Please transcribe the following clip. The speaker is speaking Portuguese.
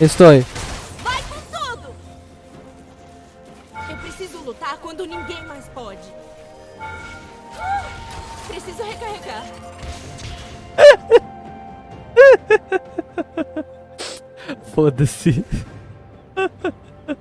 Estou. Vai com tudo! Eu preciso lutar quando ninguém mais pode. Preciso recarregar. Foda-se.